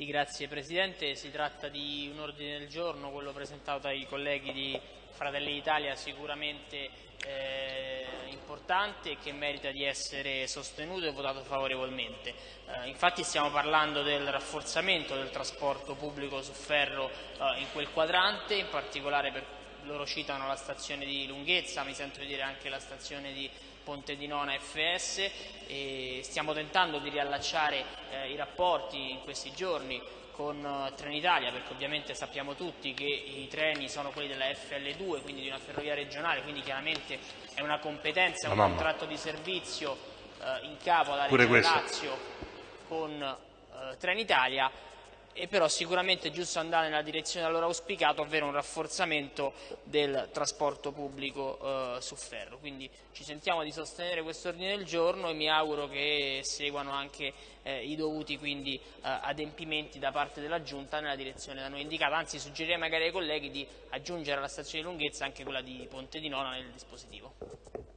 Sì, grazie Presidente. Si tratta di un ordine del giorno, quello presentato dai colleghi di Fratelli d'Italia, sicuramente eh, importante e che merita di essere sostenuto e votato favorevolmente. Eh, infatti stiamo parlando del rafforzamento del trasporto pubblico su ferro eh, in quel quadrante, in particolare per loro citano la stazione di Lunghezza, mi sento di dire anche la stazione di Ponte di Nona FS e stiamo tentando di riallacciare eh, i rapporti in questi giorni con uh, Trenitalia perché ovviamente sappiamo tutti che i treni sono quelli della FL2 quindi di una ferrovia regionale quindi chiaramente è una competenza, un contratto di servizio uh, in capo alla Regione Lazio con uh, Trenitalia e però sicuramente è giusto andare nella direzione da loro auspicato, ovvero un rafforzamento del trasporto pubblico eh, su ferro. Quindi ci sentiamo di sostenere questo ordine del giorno e mi auguro che seguano anche eh, i dovuti quindi, eh, adempimenti da parte della Giunta nella direzione da noi indicata, anzi suggerirei magari ai colleghi di aggiungere alla stazione di lunghezza anche quella di Ponte di Nona nel dispositivo.